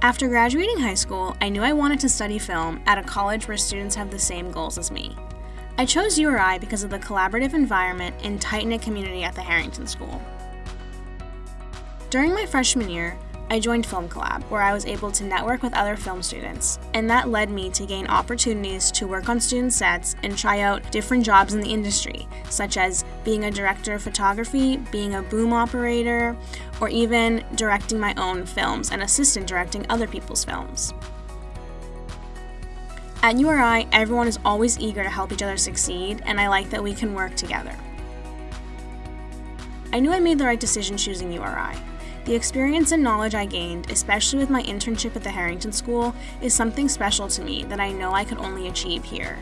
After graduating high school, I knew I wanted to study film at a college where students have the same goals as me. I chose URI because of the collaborative environment and tight knit community at the Harrington School. During my freshman year, I joined Film Collab, where I was able to network with other film students, and that led me to gain opportunities to work on student sets and try out different jobs in the industry, such as being a director of photography, being a boom operator, or even directing my own films and assistant directing other people's films. At URI, everyone is always eager to help each other succeed, and I like that we can work together. I knew I made the right decision choosing URI. The experience and knowledge I gained, especially with my internship at the Harrington School, is something special to me that I know I could only achieve here.